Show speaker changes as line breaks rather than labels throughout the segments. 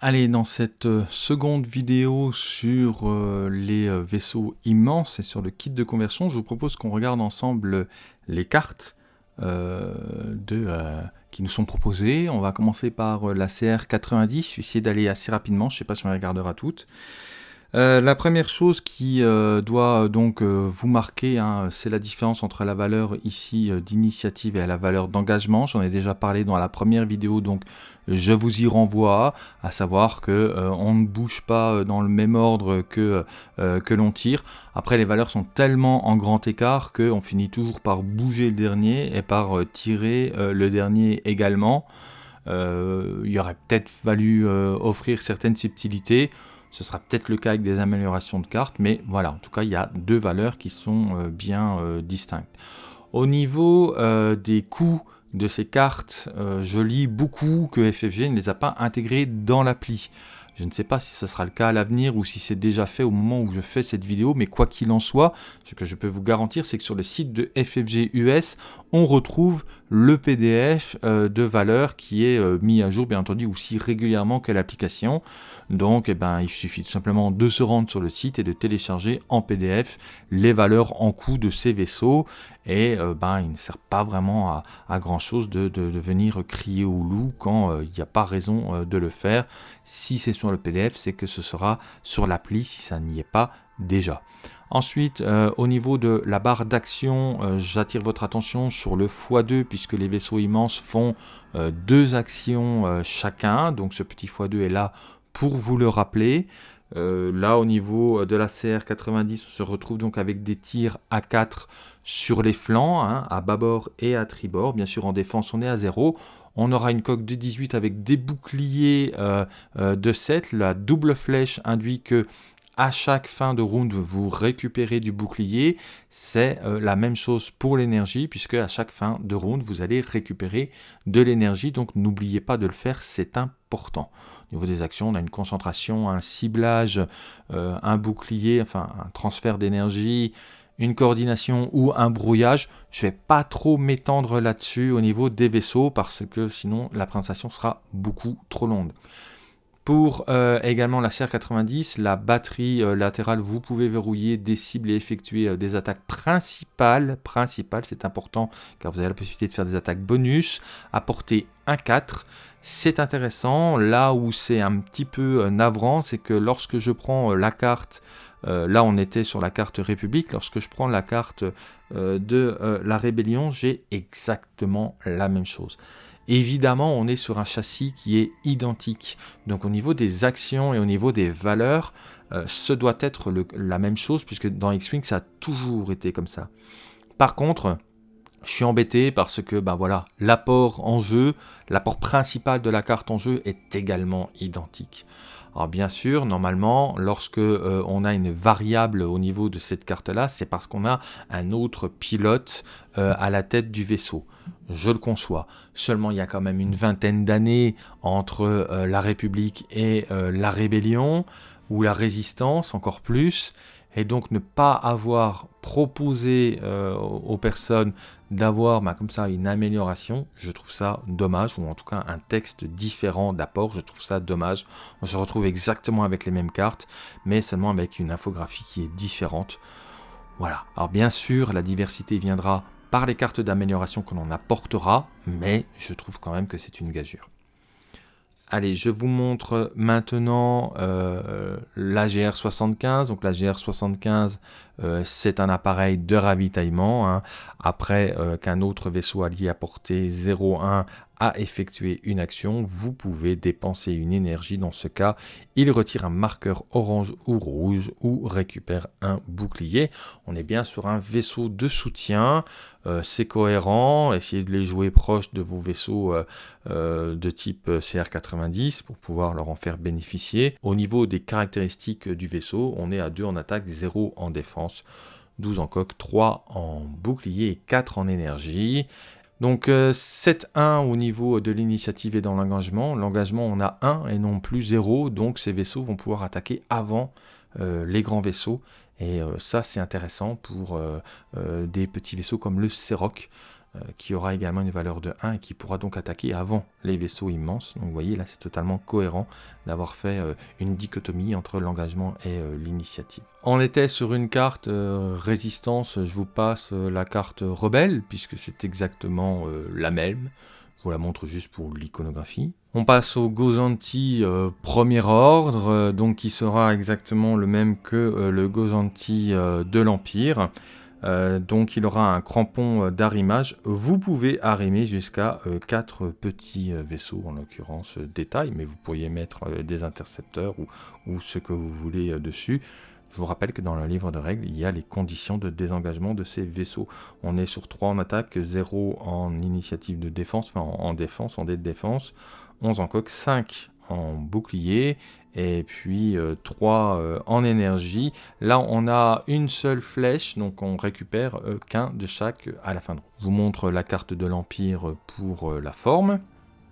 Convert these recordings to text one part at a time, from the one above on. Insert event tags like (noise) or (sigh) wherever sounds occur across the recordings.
Allez, dans cette euh, seconde vidéo sur euh, les euh, vaisseaux immenses et sur le kit de conversion, je vous propose qu'on regarde ensemble les cartes qui nous sont proposées. On va commencer par la CR90, je vais essayer d'aller assez rapidement, je ne sais pas si on les regardera toutes. Euh, la première chose qui euh, doit euh, donc vous marquer, hein, c'est la différence entre la valeur ici d'initiative et la valeur d'engagement. J'en ai déjà parlé dans la première vidéo, donc je vous y renvoie, à savoir que on ne bouge pas dans le même ordre que, que l'on tire. Après, les valeurs sont tellement en grand écart qu'on finit toujours par bouger le dernier et par tirer le dernier également. il aurait peut-être fallu offrir certaines subtilités. Ce sera peut-être le cas avec des améliorations de cartes, mais voilà, en tout cas, il y a deux valeurs qui sont euh, bien euh, distinctes. Au niveau euh, des coûts de ces cartes, je lis beaucoup que FFG ne les a pas intégrées dans l'appli. Je ne sais pas si ce sera le cas à l'avenir ou si c'est déjà fait au moment où je fais cette vidéo, mais quoi qu'il en soit, ce que je peux vous garantir, c'est que sur le site de FFG US, on retrouve le PDF euh, de valeur qui est euh, mis à jour, bien entendu, aussi régulièrement que l'application. Donc, eh ben, il suffit tout simplement de se rendre sur le site et de télécharger en PDF les valeurs en coût de ces vaisseaux. Et euh, ben, il ne sert pas vraiment à, grand chose de, venir crier au loup quand il n'y a pas raison de le faire. Si c'est sur le PDF, c'est que ce sera sur l'appli si ça n'y est pas déjà. Ensuite, euh, au niveau de la barre d'action, euh, j'attire votre attention sur le x2 puisque les vaisseaux immenses font euh, deux actions chacun. Donc ce petit x2 est là pour vous le rappeler. là, au niveau de la CR90, on se retrouve donc avec des tirs à 4 sur les flancs, hein, à bâbord et à tribord. Bien sûr, en défense, on est à 0. On aura une coque de 18 avec des boucliers de 7. La double flèche induit que à chaque fin de round, vous récupérez du bouclier. C'est euh, la même chose pour l'énergie, puisque à chaque fin de round, vous allez récupérer de l'énergie. Donc n'oubliez pas de le faire, c'est important. Au niveau des actions, on a une concentration, un ciblage, euh, un bouclier, enfin un transfert d'énergie, une coordination ou un brouillage. Je ne vais pas trop m'étendre là-dessus au niveau des vaisseaux, parce que sinon la présentation sera beaucoup trop longue. Pour euh, également la CR90, la batterie euh, latérale, vous pouvez verrouiller des cibles et effectuer euh, des attaques principales. Principales, c'est important car vous avez la possibilité de faire des attaques bonus à portée 1-4. C'est intéressant. Là où c'est un petit peu navrant, c'est que lorsque je prends la carte, là on était sur la carte République, lorsque je prends la carte de la Rébellion, j'ai exactement la même chose. Évidemment, on est sur un châssis qui est identique. Donc au niveau des actions et au niveau des valeurs, euh, ce doit être la même chose, puisque dans X-Wing, ça a toujours été comme ça. Par contre, je suis embêté parce que ben voilà, l'apport en jeu, l'apport principal de la carte en jeu est également identique. Alors bien sûr, normalement, lorsque euh, on a une variable au niveau de cette carte-là, c'est parce qu'on a un autre pilote euh, à la tête du vaisseau. Je le conçois. Seulement, il y a quand même une vingtaine d'années entre euh, la République et la Rébellion, ou la Résistance encore plus et donc ne pas avoir proposé euh, aux personnes d'avoir bah, comme ça une amélioration, je trouve ça dommage, ou en tout cas un texte différent d'apport, je trouve ça dommage. On se retrouve exactement avec les mêmes cartes, mais seulement avec une infographie qui est différente. Voilà, alors bien sûr la diversité viendra par les cartes d'amélioration que l'on apportera, mais je trouve quand même que c'est une gageure. Allez, je vous montre maintenant euh, la GR75. Donc la GR75, euh, c'est un appareil de ravitaillement. Hein. Après euh, qu'un autre vaisseau allié à portée 0,1 à effectuer une action, vous pouvez dépenser une énergie. Dans ce cas, il retire un marqueur orange ou rouge ou récupère un bouclier. On est bien sur un vaisseau de soutien. Euh, c'est cohérent. Essayez de les jouer proches de vos vaisseaux de type CR90 pour pouvoir leur en faire bénéficier. Au niveau des caractéristiques du vaisseau, on est à 2 en attaque, 0 en défense. 12 en coque, 3 en bouclier et 4 en énergie. Donc 7-1 euh, au niveau de l'initiative et dans l'engagement. L'engagement, on a 1 et non plus 0, donc ces vaisseaux vont pouvoir attaquer avant euh, les grands vaisseaux. Et euh, ça, c'est intéressant pour des petits vaisseaux comme le Seroc. Qui aura également une valeur de 1 et qui pourra donc attaquer avant les vaisseaux immenses. Donc vous voyez là c'est totalement cohérent d'avoir fait une dichotomie entre l'engagement et l'initiative. On était sur une carte résistance, je vous passe la carte rebelle puisque c'est exactement la même. Je vous la montre juste pour l'iconographie. On passe au Gozanti euh, premier ordre, euh, donc qui sera exactement le même que euh, le Gozanti de l'Empire. Donc il aura un crampon d'arrimage. Vous pouvez arrimer jusqu'à 4 petits vaisseaux, en l'occurrence détail, mais vous pourriez mettre des intercepteurs ou, ce que vous voulez dessus. Je vous rappelle que dans le livre de règles, il y a les conditions de désengagement de ces vaisseaux. On est sur 3 en attaque, 0 en initiative de défense, enfin en défense, en dé de défense, 11 en coque, 5 en bouclier, et puis 3 euh, euh, en énergie. Là, on a une seule flèche, donc on récupère euh, qu'un de chaque à la fin de Je vous montre la carte de l'Empire pour la forme.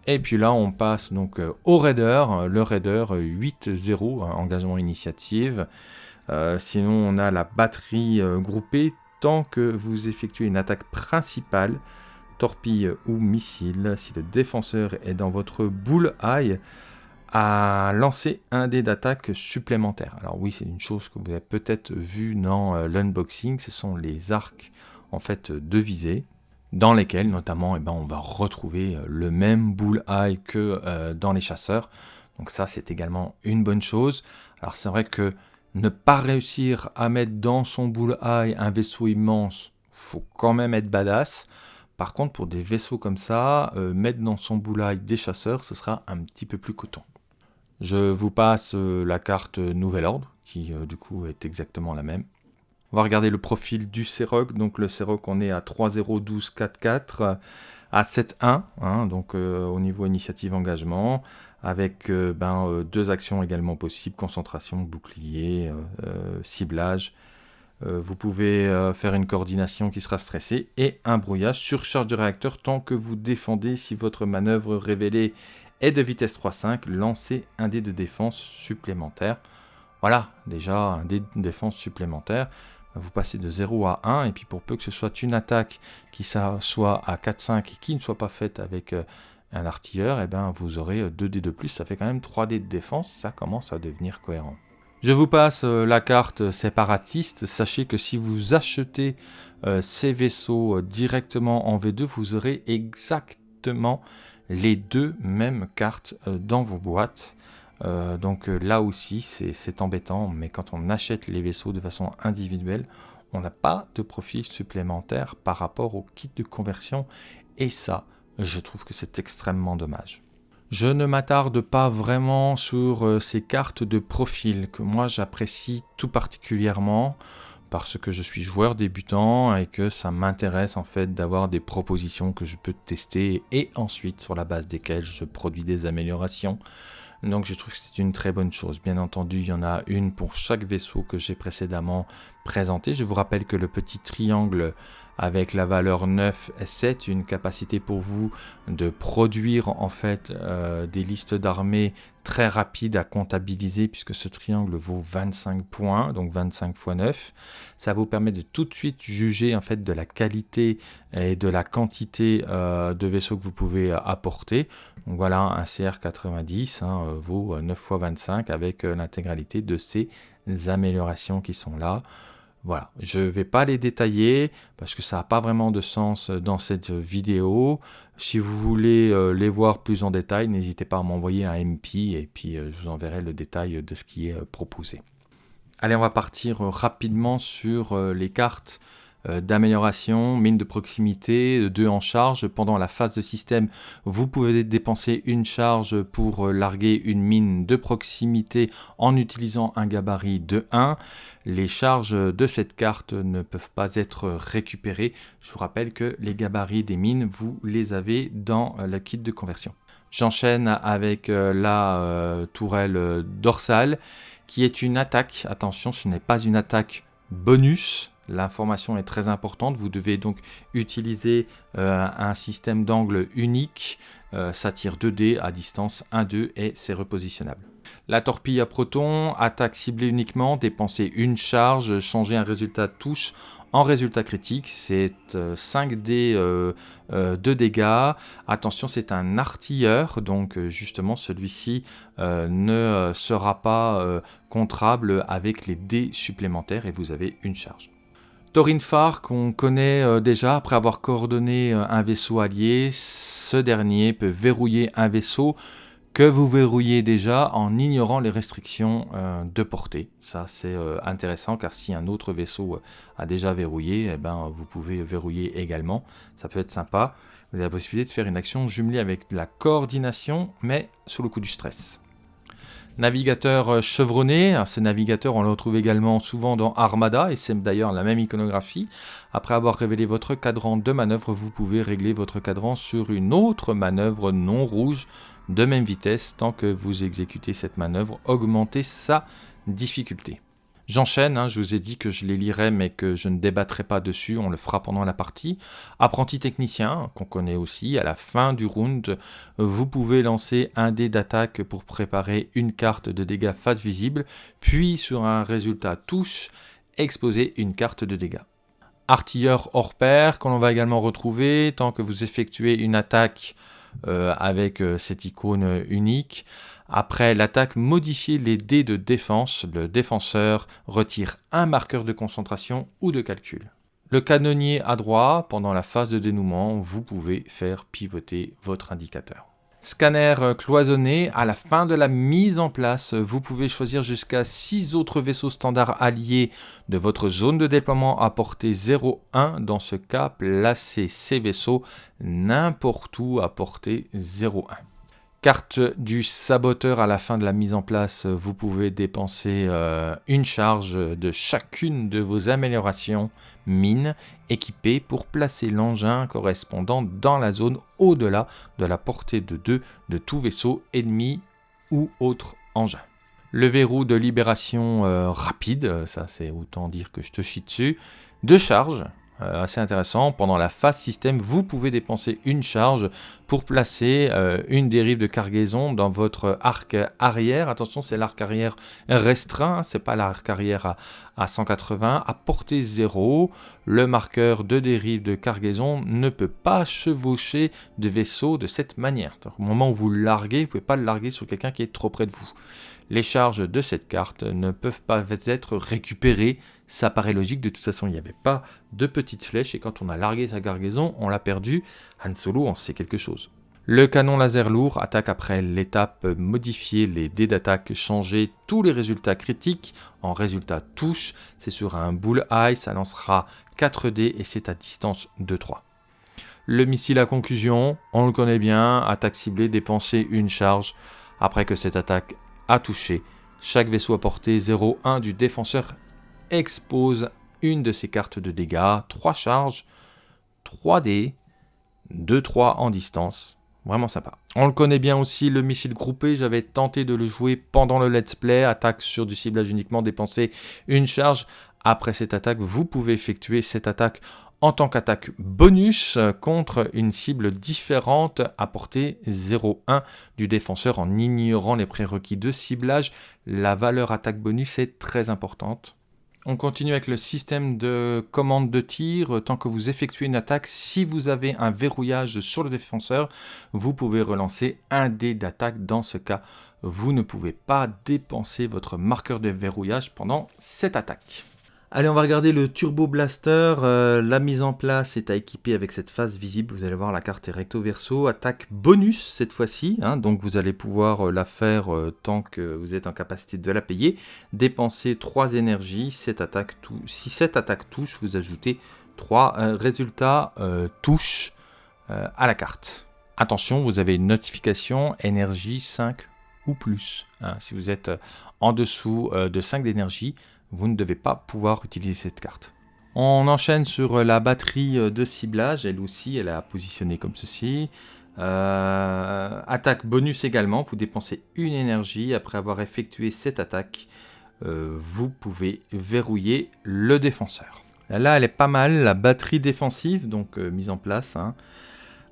Et puis là, on passe donc au Raider, le Raider 8-0, engagement initiative. Euh, sinon, on a la batterie euh, groupée tant que vous effectuez une attaque principale, torpille ou missile. Si le défenseur est dans votre boule eye, à lancer un dé d'attaque supplémentaire. Alors oui, c'est une chose que vous avez peut-être vu dans euh, l'unboxing, ce sont les arcs en fait de visée, dans lesquels notamment eh ben, on va retrouver le même bull eye que dans les chasseurs. Donc ça, c'est également une bonne chose. Alors c'est vrai que ne pas réussir à mettre dans son bullseye un vaisseau immense, faut quand même être badass. Par contre, pour des vaisseaux comme ça, euh, mettre dans son bullseye des chasseurs, ce sera un petit peu plus coton. Je vous passe euh, la carte Nouvel Ordre, qui euh, du coup est exactement la même. On va regarder le profil du Seroc. Donc le Seroc, on est à 3-0-12-4-4, à 7-1, hein, donc au niveau initiative engagement avec euh, ben, euh, deux actions également possibles, concentration, bouclier, euh, ciblage. vous pouvez faire une coordination qui sera stressée et un brouillage, surcharge de réacteur tant que vous défendez. Si votre manœuvre révélée est de vitesse 3-5, lancez un dé de défense supplémentaire. Voilà, déjà un dé de défense supplémentaire. Vous passez de 0 à 1, et puis pour peu que ce soit une attaque qui soit à 4-5 et qui ne soit pas faite avec un artilleur, et eh ben, vous aurez 2 dés de plus, ça fait quand même 3 dés de défense, ça commence à devenir cohérent. Je vous passe euh, la carte séparatiste, sachez que si vous achetez euh, ces vaisseaux euh, directement en V2, vous aurez exactement les deux mêmes cartes dans vos boîtes. donc là aussi, c'est embêtant, mais quand on achète les vaisseaux de façon individuelle, on n'a pas de profil supplémentaire par rapport au kit de conversion, et ça, je trouve que c'est extrêmement dommage. Je ne m'attarde pas vraiment sur euh, ces cartes de profil que moi j'apprécie tout particulièrement parce que je suis joueur débutant et que ça m'intéresse en fait d'avoir des propositions que je peux tester et ensuite sur la base desquelles je produis des améliorations. Donc je trouve que c'est une très bonne chose. Bien entendu, il y en a une pour chaque vaisseau que j'ai précédemment présenté. Je vous rappelle que le petit triangle avec la valeur 9 7, une capacité pour vous de produire en fait euh, des listes d'armées très rapides à comptabiliser puisque ce triangle vaut 25 points, donc 25 x 9. Ça vous permet de tout de suite juger en fait de la qualité et de la quantité euh, de vaisseaux que vous pouvez euh, apporter. Donc voilà, un CR90 hein, vaut 9 x 25 avec l'intégralité de ces améliorations qui sont là. Voilà, je ne vais pas les détailler parce que ça n'a pas vraiment de sens dans cette vidéo. Si vous voulez euh, les voir plus en détail, n'hésitez pas à m'envoyer un MP et puis euh, je vous enverrai le détail de ce qui est euh, proposé. Allez, on va partir rapidement sur les cartes euh, d'amélioration, mine de proximité, 2 en charge. Pendant la phase de système, vous pouvez dépenser une charge pour euh, larguer une mine de proximité en utilisant un gabarit de 1. Les charges de cette carte ne peuvent pas être récupérées. Je vous rappelle que les gabarits des mines, vous les avez dans euh, le kit de conversion. J'enchaîne avec la tourelle dorsale qui est une attaque. Attention, ce n'est pas une attaque bonus, L'information est très importante. Vous devez donc utiliser euh, un système d'angle unique ça tire 2 dés à distance 1-2 et c'est repositionnable. La torpille à proton, attaque ciblée uniquement, dépenser une charge, changer un résultat de touche en résultat critique. C'est 5D euh, euh, de dégâts. Attention, c'est un artilleur, donc euh, justement celui-ci ne sera pas contrable avec les dés supplémentaires et vous avez une charge. Thorin Far, qu'on connaît déjà après avoir coordonné un vaisseau allié, ce dernier peut verrouiller un vaisseau que vous verrouillez déjà en ignorant les restrictions euh, de portée. Ça c'est euh, intéressant car si un autre vaisseau euh, a déjà verrouillé, eh ben, vous pouvez verrouiller également. Ça peut être sympa. Vous avez la possibilité de faire une action jumelée avec de la coordination mais sous le coup du stress. Navigateur chevronné, ce navigateur on le retrouve également souvent dans Armada et c'est d'ailleurs la même iconographie. Après avoir révélé votre cadran de manœuvre, vous pouvez régler votre cadran sur une autre manœuvre non rouge de même vitesse tant que vous exécutez cette manœuvre, augmentez sa difficulté. J'enchaîne, hein, je vous ai dit que je les lirais mais que je ne débattrai pas dessus, on le fera pendant la partie. Apprenti technicien, qu'on connaît aussi, à la fin du round, vous pouvez lancer un dé d'attaque pour préparer une carte de dégâts face visible, puis sur un résultat touche, exposer une carte de dégâts. Artilleur hors pair, qu'on va également retrouver, tant que vous effectuez une attaque euh, avec euh, cette icône unique. Après l'attaque, modifier les dés de défense. Le défenseur retire un marqueur de concentration ou de calcul. Le canonnier à droite, pendant la phase de dénouement, vous pouvez faire pivoter votre indicateur. Scanner cloisonné, à la fin de la mise en place, vous pouvez choisir jusqu'à 6 autres vaisseaux standards alliés de votre zone de déploiement à portée 0,1. Dans ce cas, placez ces vaisseaux n'importe où à portée 0,1. Carte du saboteur à la fin de la mise en place, vous pouvez dépenser euh, une charge de chacune de vos améliorations mines équipées pour placer l'engin correspondant dans la zone au-delà de la portée de 2 de tout vaisseau ennemi ou autre engin. Le verrou de libération euh, rapide, ça c'est autant dire que je te chie dessus, deux charges, euh, assez intéressant. Pendant la phase système, vous pouvez dépenser une charge pour placer euh, une dérive de cargaison dans votre arc arrière. Attention, c'est l'arc arrière restreint, c'est pas l'arc arrière à, à, 180. À portée 0, le marqueur de dérive de cargaison ne peut pas chevaucher de vaisseau de cette manière. au moment où vous le larguez, vous pouvez pas le larguer sur quelqu'un qui est trop près de vous. Les charges de cette carte ne peuvent pas être récupérées ça paraît logique, de toute façon il n'y avait pas de petites flèches et quand on a largué sa cargaison, on l'a perdu. Han Solo en sait quelque chose. Le canon laser lourd attaque après l'étape modifier les dés d'attaque, changer tous les résultats critiques en résultats touche. C'est sur un bull eye, ça lancera 4 dés et c'est à distance de 3. Le missile à conclusion, on le connaît bien, attaque ciblée, dépenser une charge après que cette attaque a touché. Chaque vaisseau à portée 0,1 du défenseur expose une de ses cartes de dégâts, 3 charges, 3 dés, 2-3 en distance. Vraiment sympa. On le connaît bien aussi, le missile groupé. J'avais tenté de le jouer pendant le let's play. Attaque sur du ciblage uniquement, dépenser une charge. Après cette attaque, vous pouvez effectuer cette attaque en tant qu'attaque bonus contre une cible différente à portée 0,1 du défenseur en ignorant les prérequis de ciblage. La valeur attaque bonus est très importante. On continue avec le système de commande de tir. Tant que vous effectuez une attaque, si vous avez un verrouillage sur le défenseur, vous pouvez relancer un dé d'attaque. Dans ce cas, vous ne pouvez pas dépenser votre marqueur de verrouillage pendant cette attaque. Allez, on va regarder le Turbo Blaster. Euh, la mise en place est à équiper avec cette phase visible. Vous allez voir, la carte est recto verso. Attaque bonus cette fois-ci. Hein. donc vous allez pouvoir euh, la faire euh, tant que vous êtes en capacité de la payer. Dépenser 3 énergies. Si cette attaque touche, vous ajoutez 3 résultats touche à la carte. Attention, vous avez une notification énergie 5 ou plus. Hein. si vous êtes en dessous de 5 d'énergie, vous ne devez pas pouvoir utiliser cette carte. On enchaîne sur la batterie de ciblage, elle aussi elle est positionnée comme ceci. Euh, attaque bonus également, vous dépensez une énergie après avoir effectué cette attaque. Euh, vous pouvez verrouiller le défenseur. Là, elle est pas mal, la batterie défensive, donc euh, mise en place. Hein.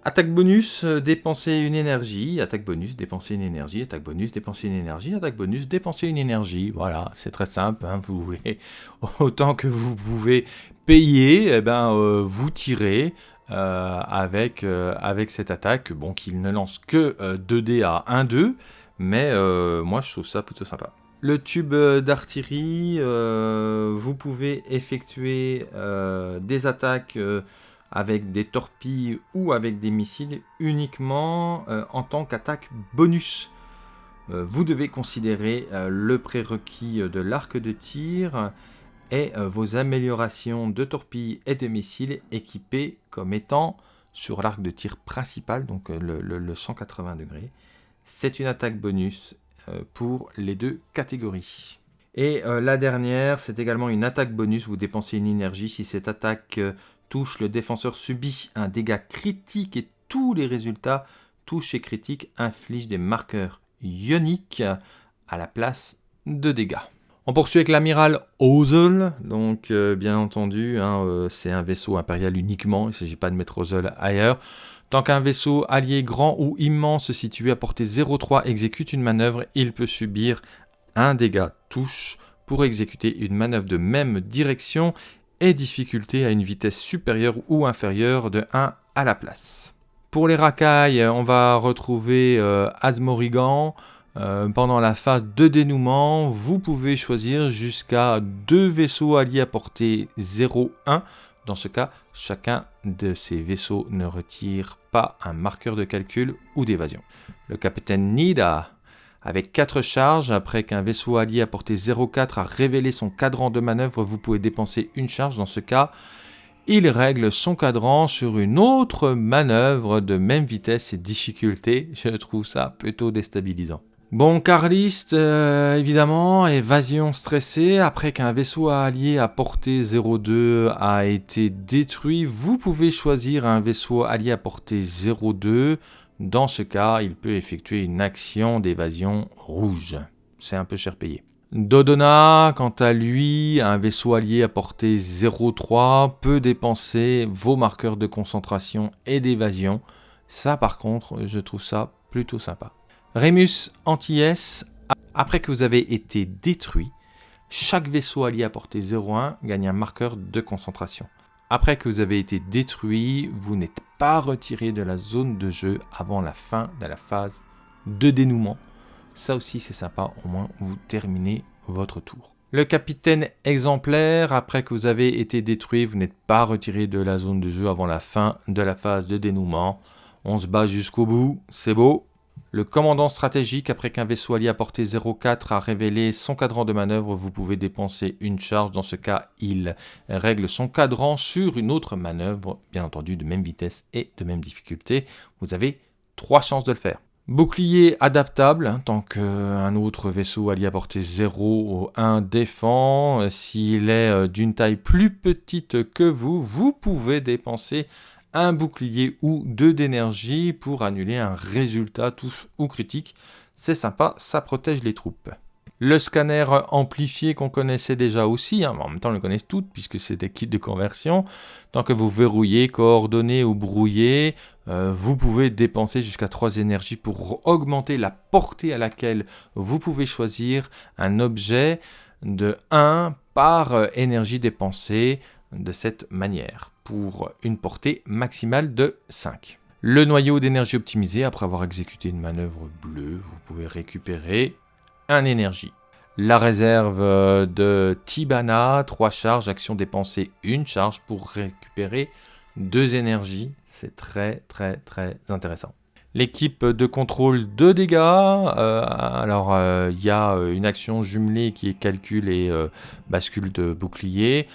Attaque bonus, euh, dépenser une énergie. Attaque bonus, dépenser une énergie. Attaque bonus, dépenser une énergie. Attaque bonus, dépenser une énergie. Voilà, c'est très simple. Hein, vous voulez (laughs) autant que vous pouvez payer, eh ben, euh, vous tirez euh, avec, avec cette attaque. Bon, qu'il ne lance que 2D à 1-2. Mais moi, je trouve ça plutôt sympa. Le tube d'artillerie, vous pouvez effectuer des attaques avec des torpilles ou avec des missiles uniquement euh, en tant qu'attaque bonus. Euh, vous devez considérer euh, le prérequis de l'arc de tir et vos améliorations de torpilles et de missiles équipés comme étant sur l'arc de tir principal, donc le, le 180 degrés. C'est une attaque bonus pour les deux catégories. Et la dernière, c'est également une attaque bonus. Vous dépensez une énergie si cette attaque touche, le défenseur subit un dégât critique et tous les résultats touches et critiques infligent des marqueurs ioniques à la place de dégâts. On poursuit avec l'amiral Ozel, donc euh, bien entendu, hein, euh, c'est un vaisseau impérial uniquement, il ne s'agit pas de mettre Ozel ailleurs. Tant qu'un vaisseau allié grand ou immense situé à portée 0,3 exécute une manœuvre, il peut subir un dégât touche pour exécuter une manœuvre de même direction et difficulté à une vitesse supérieure ou inférieure de 1 à la place. Pour les racailles, on va retrouver euh, Asmorigan. Euh, pendant la phase de dénouement, vous pouvez choisir jusqu'à deux vaisseaux alliés à portée 0-1. Dans ce cas, chacun de ces vaisseaux ne retire pas un marqueur de calcul ou d'évasion. Le capitaine Nida avec 4 charges, après qu'un vaisseau allié à portée 0,4 a révélé son cadran de manœuvre, vous pouvez dépenser une charge. Dans ce cas, il règle son cadran sur une autre manœuvre de même vitesse et difficulté. (laughs) Je trouve ça plutôt déstabilisant. Bon, Carliste, euh, évidemment, évasion stressée. Après qu'un vaisseau allié à portée 0,2 a été détruit, vous pouvez choisir un vaisseau allié à portée 0,2 dans ce cas, il peut effectuer une action d'évasion rouge. C'est un peu cher payé. Dodona, quant à lui, un vaisseau allié à portée 0,3 peut dépenser vos marqueurs de concentration et d'évasion. Ça par contre, je trouve ça plutôt sympa. Remus anti-S, après que vous avez été détruit, chaque vaisseau allié à portée 0,1 gagne un marqueur de concentration. Après que vous avez été détruit, vous n'êtes pas retiré de la zone de jeu avant la fin de la phase de dénouement. Ça aussi c'est sympa, au moins vous terminez votre tour. Le capitaine exemplaire, après que vous avez été détruit, vous n'êtes pas retiré de la zone de jeu avant la fin de la phase de dénouement. On se bat jusqu'au bout, c'est beau, le commandant stratégique, après qu'un vaisseau allié à portée 0,4 a révélé son cadran de manœuvre, vous pouvez dépenser une charge. Dans ce cas, il règle son cadran sur une autre manœuvre, bien entendu de même vitesse et de même difficulté. Vous avez trois chances de le faire. Bouclier adaptable, hein, tant qu'un autre vaisseau allié à portée 0 ou 1 défend. S'il est euh, d'une taille plus petite que vous, vous pouvez dépenser un bouclier ou deux d'énergie pour annuler un résultat touche ou critique. C'est sympa, ça protège les troupes. Le scanner amplifié qu'on connaissait déjà aussi, hein, en même temps on le connaît toutes puisque c'est des kits de conversion. Tant que vous verrouillez, coordonnez ou brouillez, euh, vous pouvez dépenser jusqu'à 3 énergies pour augmenter la portée à laquelle vous pouvez choisir un objet de 1 par euh, énergie dépensée de cette manière pour une portée maximale de 5. Le noyau d'énergie optimisé, après avoir exécuté une manœuvre bleue, vous pouvez récupérer un énergie. La réserve de Tibana, 3 charges, action dépensée, une charge pour récupérer 2 énergies. C'est très très très intéressant. L'équipe de contrôle de dégâts, euh, alors euh, il y a une action jumelée qui est calcul et euh, bascule de bouclier.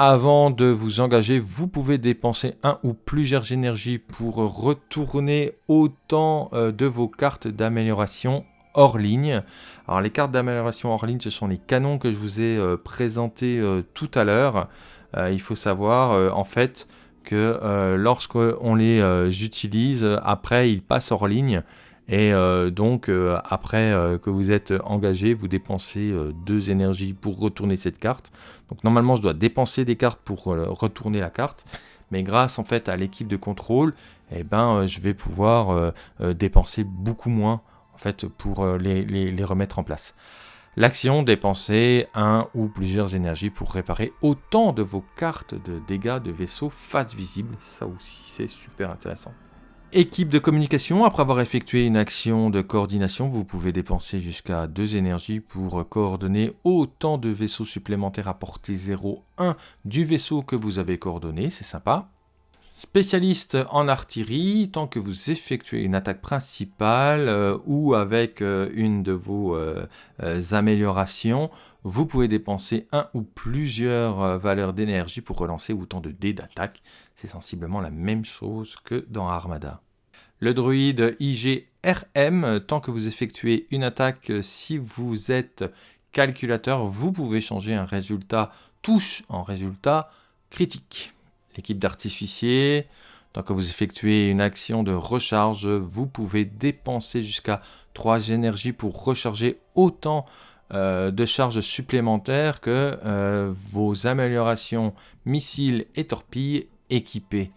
Avant de vous engager, vous pouvez dépenser un ou plusieurs énergies pour retourner autant euh, de vos cartes d'amélioration hors ligne. Alors les cartes d'amélioration hors ligne, ce sont les canons que je vous ai euh, présentés euh, tout à l'heure. il faut savoir en fait que lorsqu'on les utilise, après ils passent hors ligne. Et donc, après que vous êtes engagé, vous dépensez deux énergies pour retourner cette carte. Donc normalement, je dois dépenser des cartes pour euh, retourner la carte. Mais grâce en fait à l'équipe de contrôle, eh ben, je vais pouvoir dépenser beaucoup moins en fait, pour les, remettre en place. L'action, dépenser un ou plusieurs énergies pour réparer autant de vos cartes de dégâts de vaisseaux face visible. Ça aussi, c'est super intéressant. Équipe de communication, après avoir effectué une action de coordination, vous pouvez dépenser jusqu'à 2 énergies pour coordonner autant de vaisseaux supplémentaires à portée 0,1 du vaisseau que vous avez coordonné, c'est sympa. Spécialiste en artillerie, tant que vous effectuez une attaque principale euh, ou avec euh, une de vos euh, améliorations, vous pouvez dépenser un ou plusieurs valeurs d'énergie pour relancer autant de dés d'attaque. C'est sensiblement la même chose que dans Armada. Le druide IGRM, tant que vous effectuez une attaque, si vous êtes calculateur, vous pouvez changer un résultat touche en résultat critique. L'équipe d'artificiers, tant que vous effectuez une action de recharge, vous pouvez dépenser jusqu'à 3 énergies pour recharger autant euh, de charges supplémentaires que euh, vos améliorations missiles et torpilles équipées.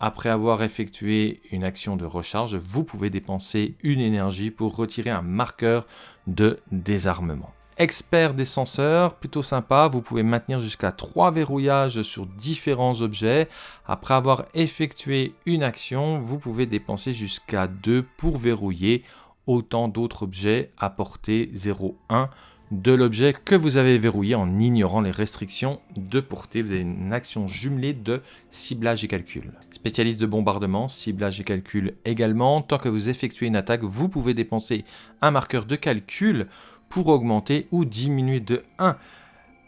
Après avoir effectué une action de recharge, vous pouvez dépenser une énergie pour retirer un marqueur de désarmement. Expert des senseurs, plutôt sympa, vous pouvez maintenir jusqu'à 3 verrouillages sur différents objets. Après avoir effectué une action, vous pouvez dépenser jusqu'à 2 pour verrouiller autant d'autres objets à portée 0,1 de l'objet que vous avez verrouillé en ignorant les restrictions de portée. Vous avez une action jumelée de ciblage et calcul. Spécialiste de bombardement, ciblage et calcul également. Tant que vous effectuez une attaque, vous pouvez dépenser un marqueur de calcul pour augmenter ou diminuer de 1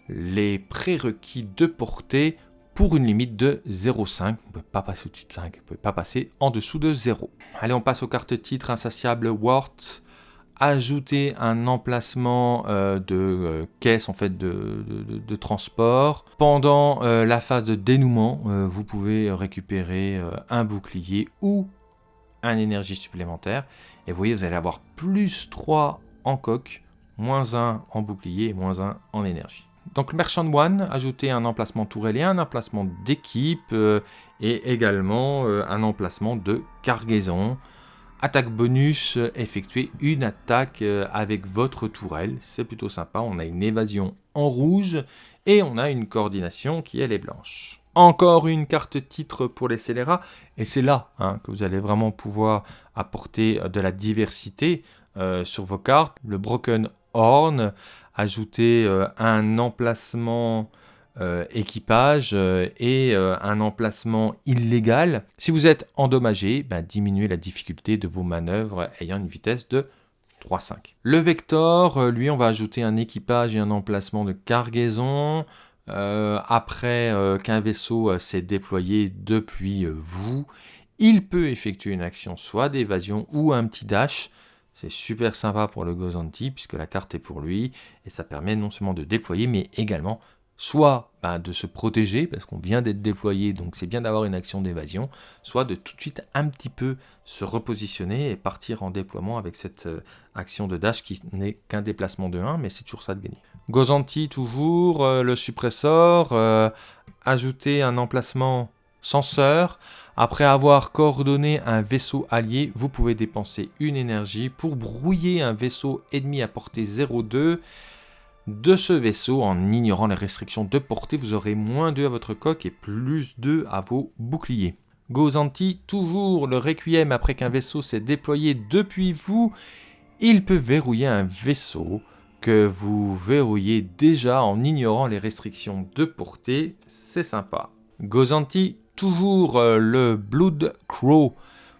les prérequis de portée pour une limite de 0,5. Vous ne pouvez pas passer au-dessus de 5, vous ne pouvez pas passer en dessous de 0. Allez, on passe aux cartes titres insatiable Wart ajouter un emplacement euh, de euh, caisse en fait de, transport. Pendant euh, la phase de dénouement, vous pouvez récupérer un bouclier ou un énergie supplémentaire. Et vous voyez, vous allez avoir plus 3 en coque, moins 1 en bouclier moins 1 en énergie. Donc Merchant One, ajouter un emplacement tourelle et un emplacement d'équipe et également un emplacement de cargaison. Attaque bonus, euh, effectuer une attaque euh, avec votre tourelle. C'est plutôt sympa. On a une évasion en rouge et on a une coordination qui elle est blanche. Encore une carte titre pour les scélérats. Et c'est là hein, que vous allez vraiment pouvoir apporter euh, de la diversité sur vos cartes. Le Broken Horn, ajouter un emplacement euh, équipage euh, et euh, un emplacement illégal. Si vous êtes endommagé, ben, diminuez la difficulté de vos manœuvres ayant une vitesse de 3,5. Le Vector, lui, on va ajouter un équipage et un emplacement de cargaison. après qu'un vaisseau s'est déployé depuis vous, il peut effectuer une action soit d'évasion ou un petit dash. C'est super sympa pour le Gozanti puisque la carte est pour lui et ça permet non seulement de déployer mais également soit bah, de se protéger, parce qu'on vient d'être déployé, donc c'est bien d'avoir une action d'évasion, soit de tout de suite un petit peu se repositionner et partir en déploiement avec cette euh, action de dash qui n'est qu'un déplacement de 1, mais c'est toujours ça de gagner. Gozanti toujours, euh, le suppressor, euh, ajouter un emplacement senseur. Après avoir coordonné un vaisseau allié, vous pouvez dépenser une énergie pour brouiller un vaisseau ennemi à portée 0,2 de ce vaisseau en ignorant les restrictions de portée. Vous aurez moins 2 à votre coque et plus 2 à vos boucliers. Gozanti, toujours le requiem après qu'un vaisseau s'est déployé depuis vous. Il peut verrouiller un vaisseau que vous verrouillez déjà en ignorant les restrictions de portée. C'est sympa. Gozanti, toujours euh, le Blood Crow.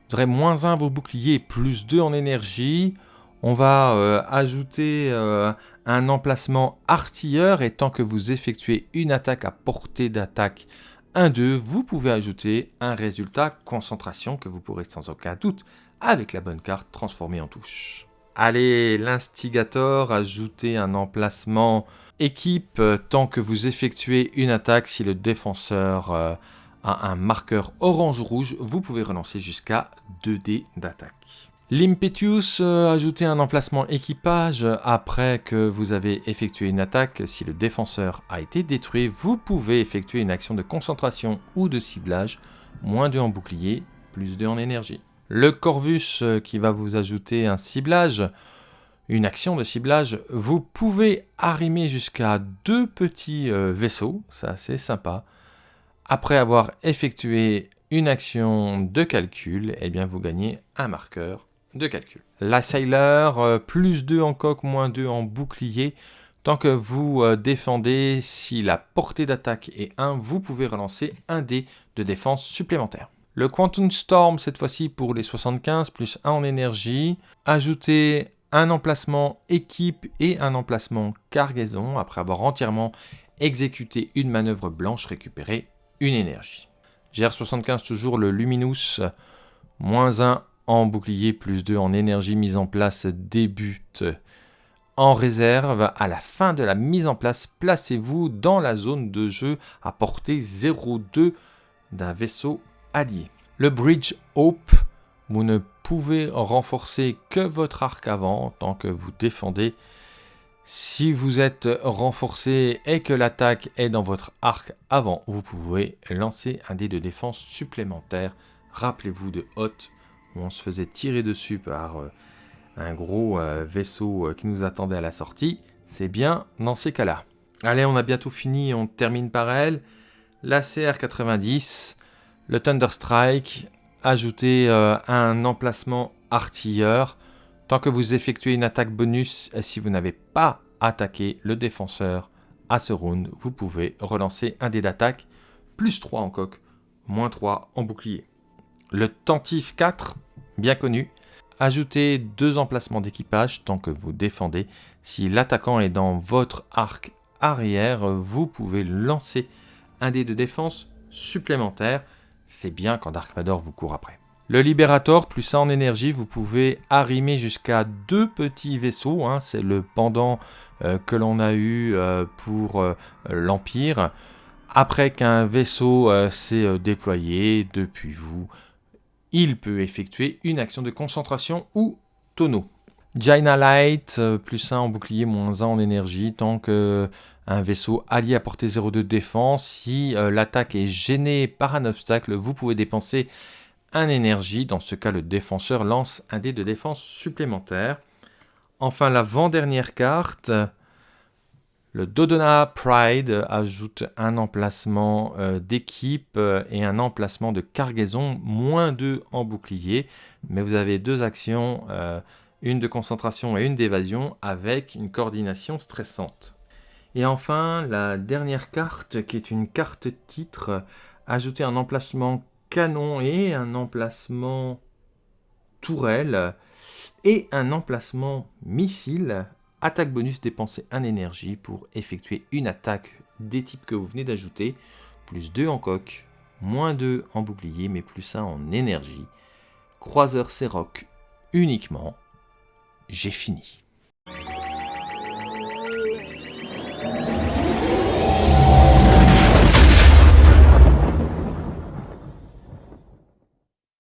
Vous aurez moins 1 à vos boucliers, plus 2 en énergie. On va euh, ajouter euh, un emplacement artilleur et tant que vous effectuez une attaque à portée d'attaque 1-2, vous pouvez ajouter un résultat concentration que vous pourrez sans aucun doute, avec la bonne carte, transformer en touche. Allez, l'instigator, ajouter un emplacement équipe tant que vous effectuez une attaque si le défenseur un marqueur orange-rouge, vous pouvez relancer jusqu'à 2 dés d'attaque. L'Impetus, euh, ajouter un emplacement équipage après que vous avez effectué une attaque. Si le défenseur a été détruit, vous pouvez effectuer une action de concentration ou de ciblage. Moins 2 en bouclier, plus 2 en énergie. Le Corvus euh, qui va vous ajouter un ciblage, une action de ciblage, vous pouvez arrimer jusqu'à deux petits euh, vaisseaux, c'est assez sympa. Après avoir effectué une action de calcul, eh bien vous gagnez un marqueur de calcul. La Sailor, euh, plus 2 en coque, moins 2 en bouclier. Tant que vous euh, défendez, si la portée d'attaque est 1, vous pouvez relancer un dé de défense supplémentaire. Le Quantum Storm, cette fois-ci pour les 75, plus 1 en énergie. Ajoutez un emplacement équipe et un emplacement cargaison. Après avoir entièrement exécuté une manœuvre blanche, récupérez une énergie. GR75 toujours le Luminous, moins 1 en bouclier, plus 2 en énergie mise en place débute en réserve. À la fin de la mise en place, placez-vous dans la zone de jeu à portée 0,2 d'un vaisseau allié. Le Bridge Hope, vous ne pouvez renforcer que votre arc avant tant que vous défendez. Si vous êtes renforcé et que l'attaque est dans votre arc avant, vous pouvez lancer un dé de défense supplémentaire. Rappelez-vous de Hot, où on se faisait tirer dessus par euh, un gros euh, vaisseau euh, qui nous attendait à la sortie. C'est bien dans ces cas-là. Allez, on a bientôt fini, on termine par elle. La CR90, le Thunderstrike, ajoutez un emplacement artilleur Tant que vous effectuez une attaque bonus, si vous n'avez pas attaqué le défenseur à ce round, vous pouvez relancer un dé d'attaque, plus 3 en coque, moins 3 en bouclier. Le Tentif 4, bien connu, ajoutez deux emplacements d'équipage tant que vous défendez. Si l'attaquant est dans votre arc arrière, vous pouvez lancer un dé de défense supplémentaire. C'est bien quand Dark Vador vous court après. Le Liberator, plus ça en énergie, vous pouvez arrimer jusqu'à deux petits vaisseaux. Hein. c'est le pendant euh, que l'on a eu euh, pour euh, l'Empire. Après qu'un vaisseau s'est déployé depuis vous, il peut effectuer une action de concentration ou tonneau. Jaina Light, plus 1 en bouclier, moins 1 en énergie, tant que un vaisseau allié à portée 0 de défense. Si l'attaque est gênée par un obstacle, vous pouvez dépenser un énergie. Dans ce cas, le défenseur lance un dé de défense supplémentaire. Enfin, l'avant-dernière carte, le Dodona Pride ajoute un emplacement euh, d'équipe euh, et un emplacement de cargaison, moins 2 en bouclier. Mais vous avez deux actions, euh, une de concentration et une d'évasion, avec une coordination stressante. Et enfin, la dernière carte, qui est une carte titre, ajouter un emplacement canon et un emplacement tourelle et un emplacement missile. Attaque bonus dépenser 1 énergie pour effectuer une attaque des types que vous venez d'ajouter. Plus 2 en coque, moins 2 en bouclier, mais plus 1 en énergie. Croiseur Rock uniquement. J'ai fini.